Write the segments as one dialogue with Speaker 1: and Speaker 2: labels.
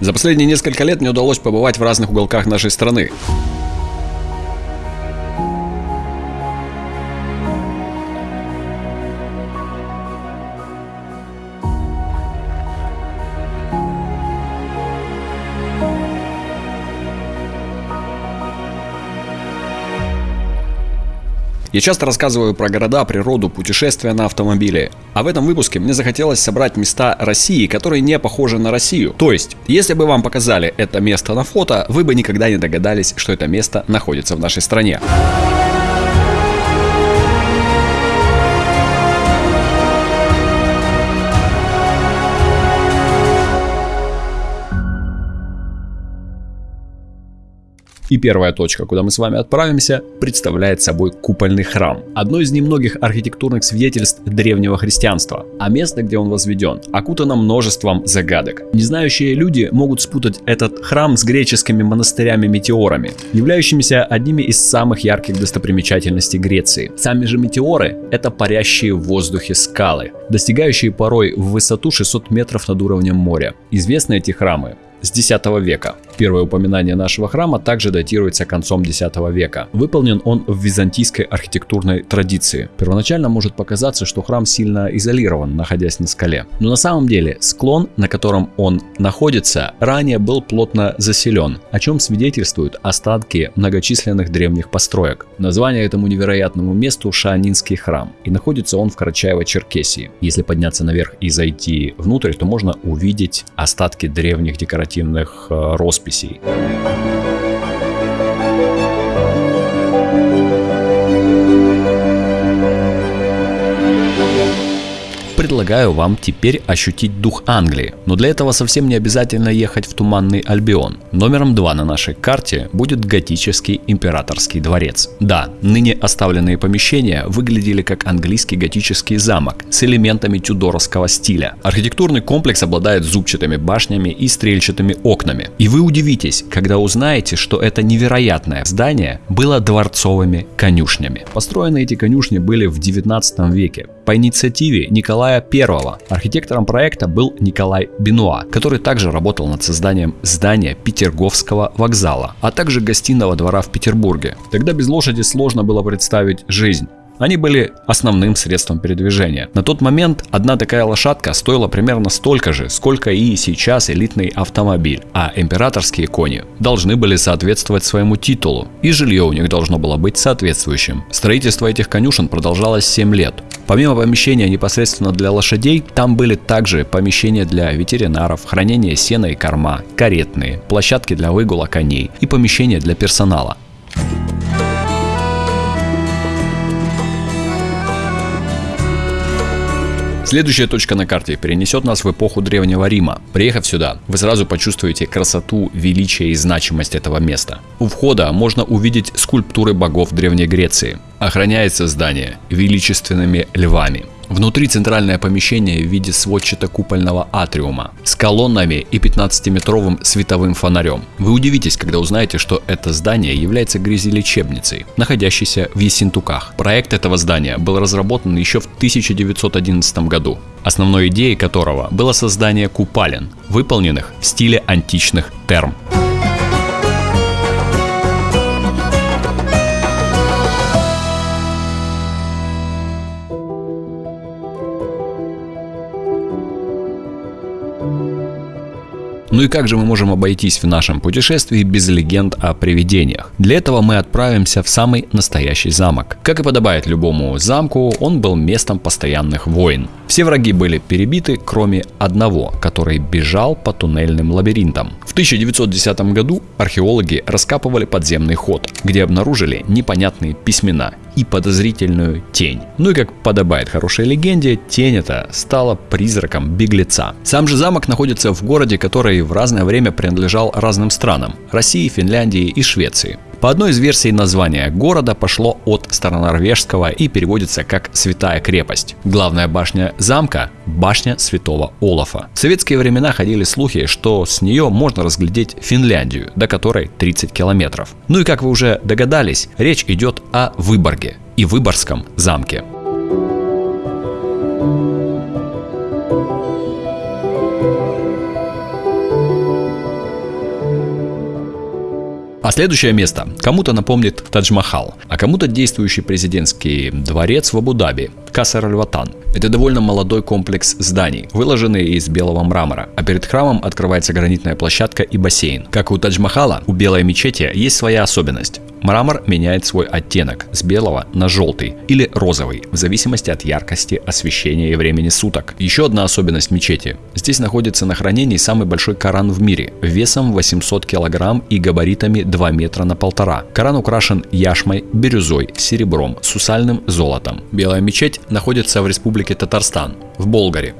Speaker 1: За последние несколько лет мне удалось побывать в разных уголках нашей страны. Я часто рассказываю про города, природу, путешествия на автомобиле. А в этом выпуске мне захотелось собрать места России, которые не похожи на Россию. То есть, если бы вам показали это место на фото, вы бы никогда не догадались, что это место находится в нашей стране. И первая точка, куда мы с вами отправимся, представляет собой купольный храм. Одно из немногих архитектурных свидетельств древнего христианства. А место, где он возведен, окутано множеством загадок. Незнающие люди могут спутать этот храм с греческими монастырями-метеорами, являющимися одними из самых ярких достопримечательностей Греции. Сами же метеоры – это парящие в воздухе скалы, достигающие порой в высоту 600 метров над уровнем моря. Известны эти храмы с X века. Первое упоминание нашего храма также датируется концом X века. Выполнен он в византийской архитектурной традиции. Первоначально может показаться, что храм сильно изолирован, находясь на скале. Но на самом деле склон, на котором он находится, ранее был плотно заселен, о чем свидетельствуют остатки многочисленных древних построек. Название этому невероятному месту Шаанинский храм, и находится он в Карачаево-Черкесии. Если подняться наверх и зайти внутрь, то можно увидеть остатки древних декоративных э, росписей росписей. Предлагаю вам теперь ощутить дух Англии. Но для этого совсем не обязательно ехать в Туманный Альбион. Номером 2 на нашей карте будет готический императорский дворец. Да, ныне оставленные помещения выглядели как английский готический замок с элементами тюдоровского стиля. Архитектурный комплекс обладает зубчатыми башнями и стрельчатыми окнами. И вы удивитесь, когда узнаете, что это невероятное здание было дворцовыми конюшнями. Построены эти конюшни были в 19 веке по инициативе Николая I. Архитектором проекта был Николай Бенуа, который также работал над созданием здания Петерговского вокзала, а также гостиного двора в Петербурге. Тогда без лошади сложно было представить жизнь. Они были основным средством передвижения. На тот момент одна такая лошадка стоила примерно столько же, сколько и сейчас элитный автомобиль, а императорские кони должны были соответствовать своему титулу, и жилье у них должно было быть соответствующим. Строительство этих конюшен продолжалось 7 лет. Помимо помещения непосредственно для лошадей, там были также помещения для ветеринаров, хранение сена и корма, каретные, площадки для выгула коней и помещения для персонала. Следующая точка на карте перенесет нас в эпоху Древнего Рима. Приехав сюда, вы сразу почувствуете красоту, величие и значимость этого места. У входа можно увидеть скульптуры богов Древней Греции. Охраняется здание величественными львами. Внутри центральное помещение в виде сводчато-купольного атриума с колоннами и 15-метровым световым фонарем. Вы удивитесь, когда узнаете, что это здание является грязелечебницей, находящейся в Ессентуках. Проект этого здания был разработан еще в 1911 году, основной идеей которого было создание купалин, выполненных в стиле античных терм. Ну и как же мы можем обойтись в нашем путешествии без легенд о привидениях? Для этого мы отправимся в самый настоящий замок. Как и подобает любому замку, он был местом постоянных войн. Все враги были перебиты, кроме одного, который бежал по туннельным лабиринтам. В 1910 году археологи раскапывали подземный ход, где обнаружили непонятные письмена и подозрительную тень. Ну и как подобает хорошей легенде, тень эта стала призраком беглеца. Сам же замок находится в городе, который в разное время принадлежал разным странам – России, Финляндии и Швеции. По одной из версий название города пошло от старонорвежского и переводится как «святая крепость». Главная башня замка – башня святого Олафа. В советские времена ходили слухи, что с нее можно разглядеть Финляндию, до которой 30 километров. Ну и как вы уже догадались, речь идет о Выборге и Выборгском замке. Следующее место кому-то напомнит Тадж-Махал, а кому-то действующий президентский дворец в Абу-Даби, Касар Аль-Ватан. Это довольно молодой комплекс зданий, выложенный из белого мрамора, а перед храмом открывается гранитная площадка и бассейн. Как у Тадж-Махала, у белой мечети есть своя особенность. Мрамор меняет свой оттенок с белого на желтый или розовый, в зависимости от яркости, освещения и времени суток. Еще одна особенность мечети. Здесь находится на хранении самый большой Коран в мире, весом 800 килограмм и габаритами 2 метра на полтора. Коран украшен яшмой, бирюзой, серебром, сусальным золотом. Белая мечеть находится в республике Татарстан, в Болгаре.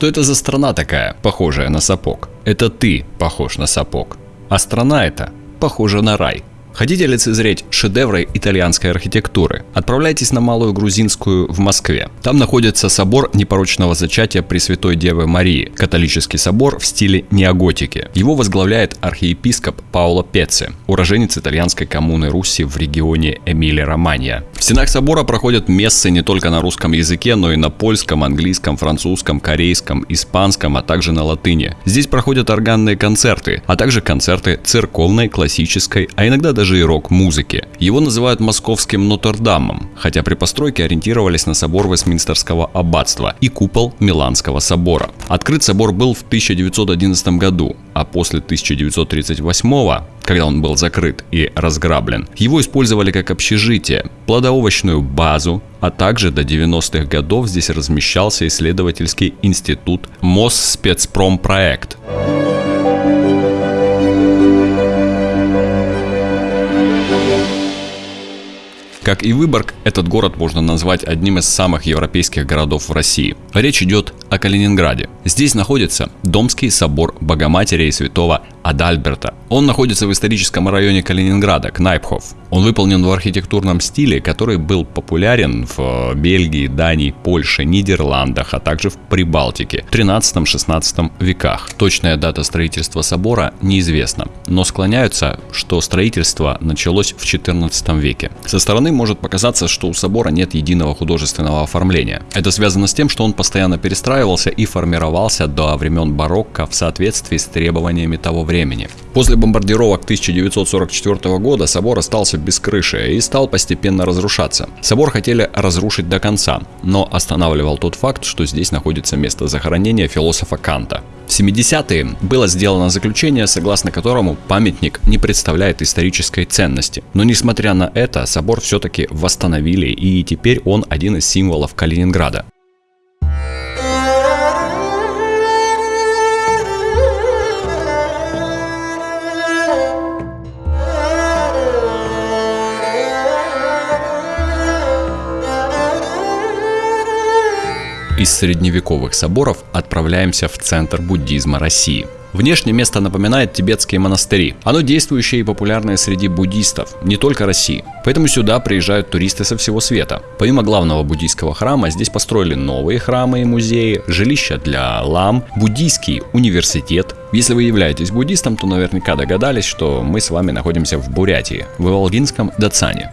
Speaker 1: Что это за страна такая, похожая на сапог? Это ты похож на сапог. А страна эта похожа на рай. Хотите лицезреть шедевры итальянской архитектуры? Отправляйтесь на Малую Грузинскую в Москве. Там находится собор непорочного зачатия Пресвятой Девы Марии, католический собор в стиле неоготики. Его возглавляет архиепископ Паоло Пецци, уроженец итальянской коммуны Руси в регионе Эмилия-Романья. В стенах собора проходят мессы не только на русском языке, но и на польском, английском, французском, корейском, испанском, а также на латыни. Здесь проходят органные концерты, а также концерты церковной, классической, а иногда даже и рок-музыки. Его называют московским Нотр-Дамом, хотя при постройке ориентировались на собор Вестминстерского аббатства и купол Миланского собора. Открыт собор был в 1911 году, а после 1938 когда он был закрыт и разграблен. Его использовали как общежитие, плодоовощную базу, а также до 90-х годов здесь размещался исследовательский институт Мосспецпромпроект. Как и Выборг, этот город можно назвать одним из самых европейских городов в России. Речь идет о Калининграде. Здесь находится Домский собор Богоматери и Святого Адальберта. Он находится в историческом районе Калининграда, Кнайпхоф. Он выполнен в архитектурном стиле, который был популярен в э, Бельгии, Дании, Польше, Нидерландах, а также в Прибалтике в 13-16 веках. Точная дата строительства собора неизвестна, но склоняются, что строительство началось в 14 веке. Со стороны может показаться, что у собора нет единого художественного оформления. Это связано с тем, что он постоянно перестраивался и формировался до времен барокко в соответствии с требованиями того времени. После бомбардировок 1944 года собор остался без крыши и стал постепенно разрушаться. Собор хотели разрушить до конца, но останавливал тот факт, что здесь находится место захоронения философа Канта. В 70-е было сделано заключение, согласно которому памятник не представляет исторической ценности. Но несмотря на это, собор все-таки восстановили и теперь он один из символов Калининграда. Из средневековых соборов отправляемся в центр буддизма России. Внешне место напоминает тибетские монастыри. Оно действующее и популярное среди буддистов, не только России. Поэтому сюда приезжают туристы со всего света. Помимо главного буддийского храма, здесь построили новые храмы и музеи, жилища для лам, буддийский университет. Если вы являетесь буддистом, то наверняка догадались, что мы с вами находимся в Бурятии, в Иволгинском Дацане.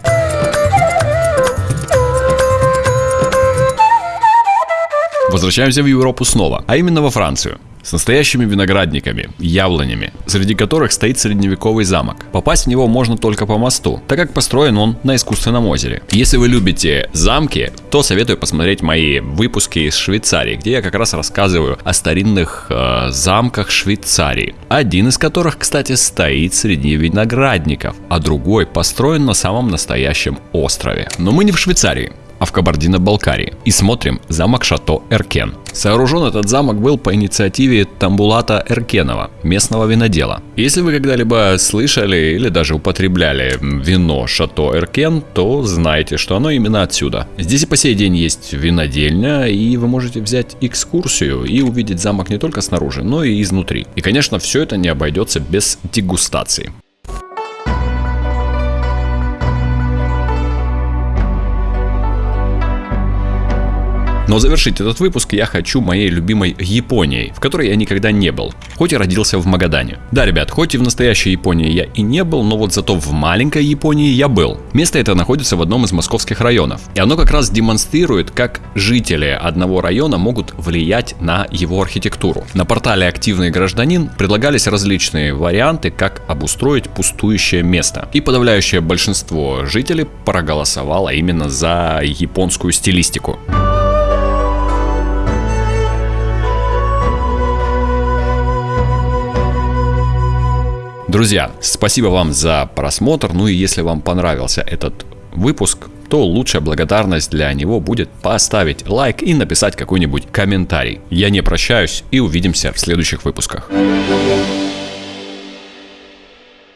Speaker 1: Возвращаемся в Европу снова, а именно во Францию с настоящими виноградниками, яблонями, среди которых стоит средневековый замок. Попасть в него можно только по мосту, так как построен он на искусственном озере. Если вы любите замки, то советую посмотреть мои выпуски из Швейцарии, где я как раз рассказываю о старинных э, замках Швейцарии. Один из которых, кстати, стоит среди виноградников, а другой построен на самом настоящем острове. Но мы не в Швейцарии а в Кабардино-Балкарии. И смотрим замок Шато Эркен. Сооружен этот замок был по инициативе Тамбулата Эркенова, местного винодела. Если вы когда-либо слышали или даже употребляли вино Шато Эркен, то знайте, что оно именно отсюда. Здесь и по сей день есть винодельня, и вы можете взять экскурсию и увидеть замок не только снаружи, но и изнутри. И, конечно, все это не обойдется без дегустации. Но завершить этот выпуск я хочу моей любимой Японией, в которой я никогда не был, хоть и родился в Магадане. Да, ребят, хоть и в настоящей Японии я и не был, но вот зато в маленькой Японии я был. Место это находится в одном из московских районов. И оно как раз демонстрирует, как жители одного района могут влиять на его архитектуру. На портале «Активный гражданин» предлагались различные варианты, как обустроить пустующее место. И подавляющее большинство жителей проголосовало именно за японскую стилистику. Друзья, спасибо вам за просмотр. Ну и если вам понравился этот выпуск, то лучшая благодарность для него будет поставить лайк и написать какой-нибудь комментарий. Я не прощаюсь и увидимся в следующих выпусках.